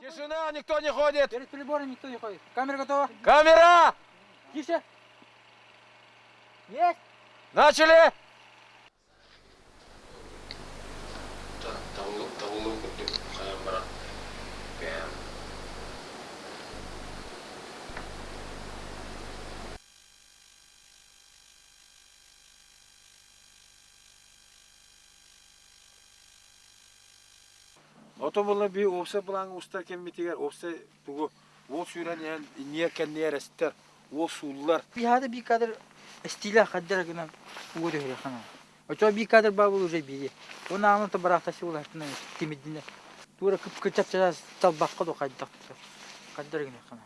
Тишина, никто не ходит. Перед прибором никто не ходит. Камера готова? Камера! Тише. Есть. Начали! Ото болна би опса булаң устар кеммитигер, опса бұғы ол сүрен ян ниеркен ниерестер, ол суллар. Бихады би кадр стиля хаддер гынан угуды хире хана. Очо би кадр багул уже биге. Он амын то барахта сиул хатна тимидине. Тура кып кычап чара талбакка до хаддак. Хаддер гынан хана.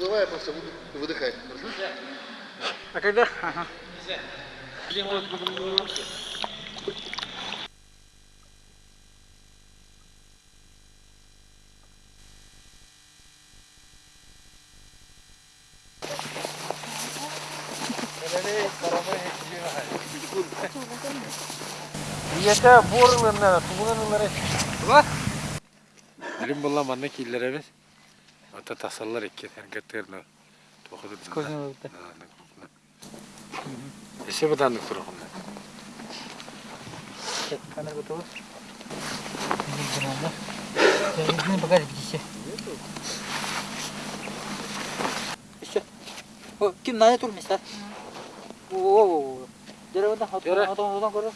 Давай просто выдыхай. А когда? Ага. Нельзя. Yete borlarına, tuğlanlara. Ulan. Birim bulan bana killerimiz. Ata tasallar ikki, her gatterna. Toxudib. Ko'zini Сколько было? Эсе баданнык тургунна. Камера готова? Не багаж где Еще. О, ким надо тур места? О, о, о. Деревда, Yürü. хатон, хатон, хатон, көрө.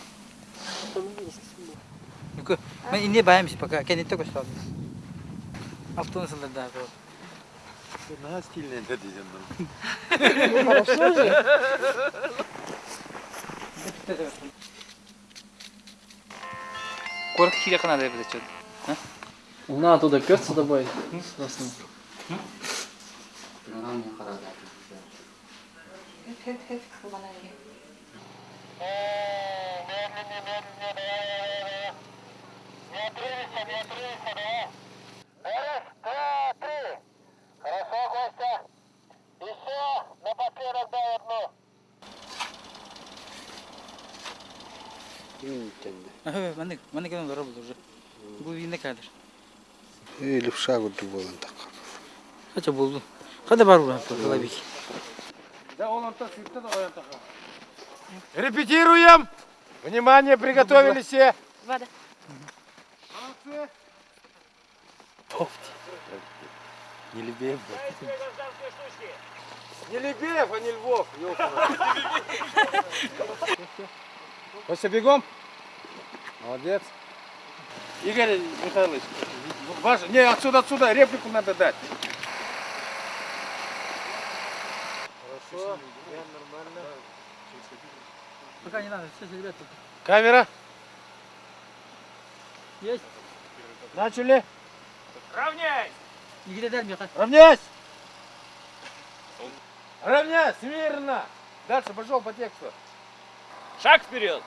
Нүкө, мен инде баямыз пока, кенетте көстөм. Автобусында да. На стильный это дизайн. Корк хире кана да бизе чөт. Она оттуда пёс с тобой. Сосын. Aha, ben de ben de Geldim doğru buldu. Bu yine kadar. Или в шагу дубовым так. Kaça buldu. Hadi var buradan tabii ki. Да он он так сырта да оян така. Репетируем! Внимание, приготовились все. Вода. Молодцы. Не Лебеев, Не Лебеев, а не Львов. Костя, бегом. Молодец. Игорь Михайлович, ваш, не, отсюда, отсюда, реплику надо дать. Хорошо, нормально. Пока не надо, все ребята. Камера, Есть. начали. Не дай мне Равняйсь! Равняйсь, смирно! Дальше пошел по тексту. Шаг вперед!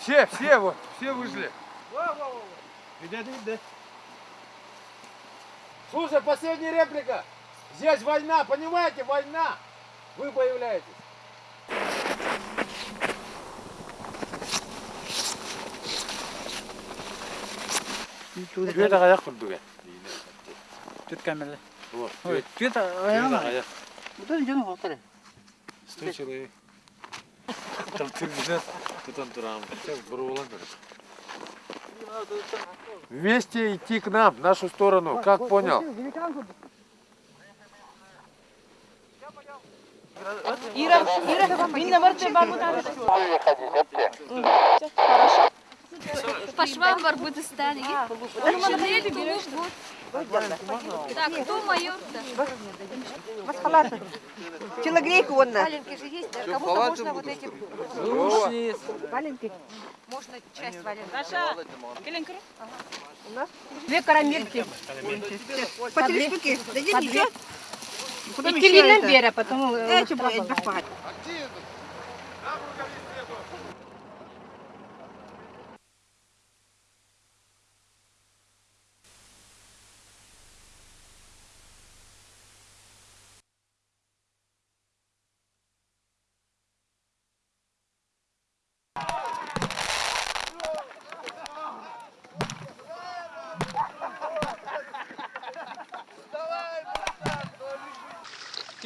Все, все вот, все вышли. Слушай, последняя реплика. Здесь война, понимаете, война. Вы появляетесь. Da canım korkar. Стой, человек. Там ты где? Тут турам. Вместе идти к нам, в нашу сторону. Как понял? Ира, Ира, Минна Варче Бабута. Хорошо. По швам барбуты стали. Шинели, губ, губ. Так, кто майор-то? Масхалаты. Телогрейка вон на. Валенки же есть, даже кому-то можно вот эти валенки. Можно часть валенок. Саша, Келенкер. У нас две карамельки. По три штуки. Дадим еще? Потом И еще килинен это.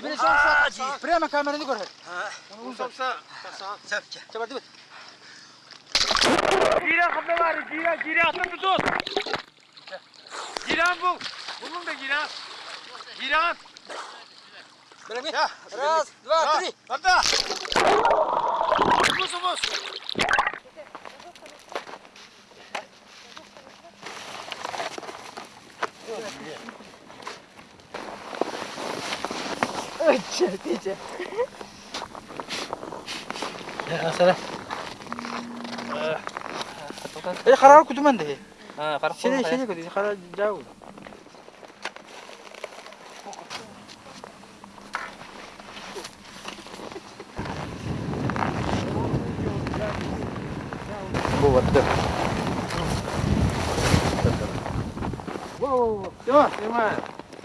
бера, потом... э, Эти будет бахват. Прямо камераны көрһөт. Усамса. Чабар дибет. Gira kapı var. Gira, gira atın tutun. Giran bul. Bunun da giran. Giran. Белеме? Раз, два, три. Hadi. Buz buz. Şevkeci. Asala. Ee, ee, ee karar kutuman de. Ha, karar. Şöyle şöyle kutu, karar jau. Bu vardı. Wow, wow, wow. Yok,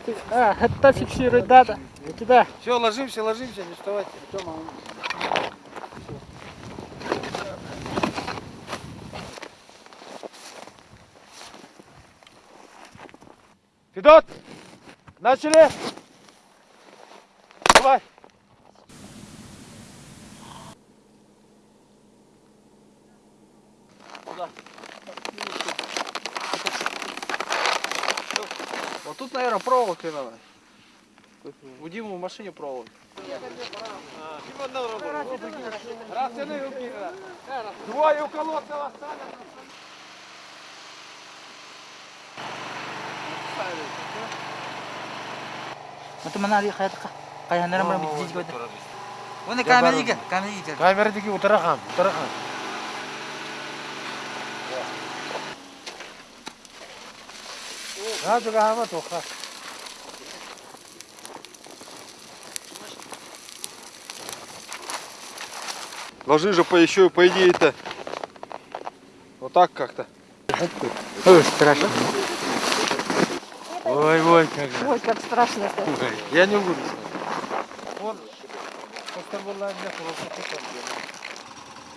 yok. Ha, hatta fiksiyonu da. У тебя. Все, ложимся, ложимся, не вставайте. Федот! Начали! Давай! Вот тут, наверное, проволокой надо. У Димы в машине проволока. Раз, руки. Двое у колодца остались. Мата манали хаятка. Каянара мара бит жига. Оны камера иге, камера иге. Камерадагы утырахам, утырахам. Ha, juga hama toqa. Ложи же по еще, по идее-то. Вот так как-то. Ой, страшно. Ой, ой, как же. Ой, как страшно-то. Я не буду. Просто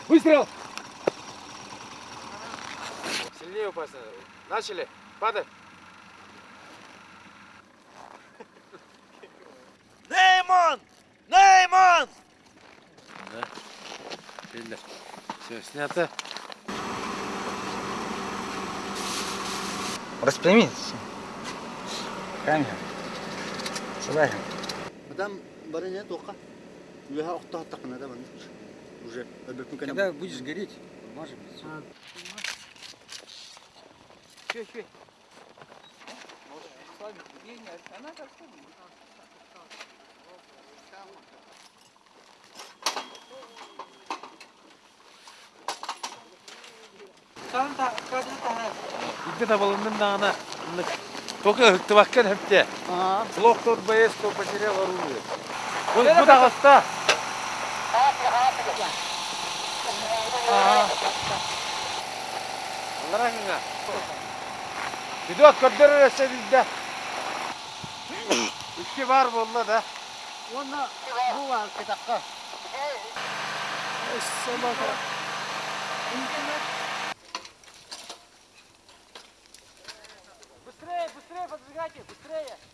Выстрел! Сильнее упасть надо. Начали. Падай. Belli. Все, снято. Распрями. Камера. Сюда. Мадам барыня тоқа. Уяха оқта тақына да бан. Уже. Когда будешь гореть, может быть. Че, че? Tamam, tamam, Игде балындын дагана только ыкты баккен хепте. Блок тот боец то потерял оружие. Вот куда бар болла да. Оны бу бар Интернет. Поджигайте, быстрее.